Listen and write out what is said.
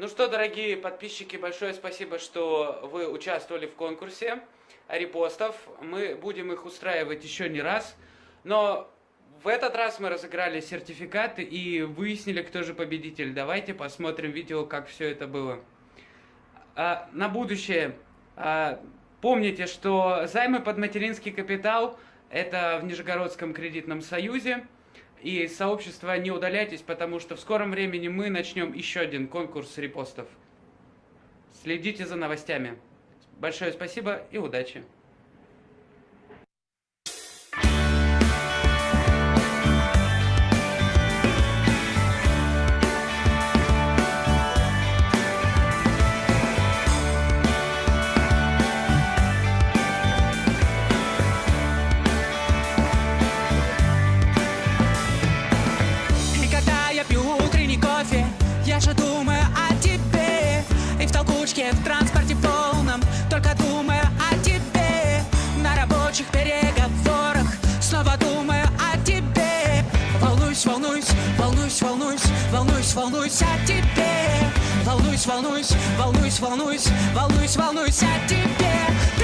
Ну что, дорогие подписчики, большое спасибо, что вы участвовали в конкурсе репостов. Мы будем их устраивать еще не раз. Но в этот раз мы разыграли сертификаты и выяснили, кто же победитель. Давайте посмотрим видео, как все это было. А, на будущее. А, помните, что займы под материнский капитал – это в Нижегородском кредитном союзе. И сообщество не удаляйтесь, потому что в скором времени мы начнем еще один конкурс репостов. Следите за новостями. Большое спасибо и удачи! Дорожке, в транспорте полном. Только думаю о тебе На рабочих переговорах. Снова думаю о тебе. Волнуюсь, волнуюсь, волнуюсь, волнуюсь Волнуюсь, волнуюсь о тебе. Волнуюсь, волнуюсь, волнуюсь, волнуюсь Волнуюсь, волнуюсь о тебе